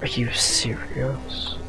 Are you serious?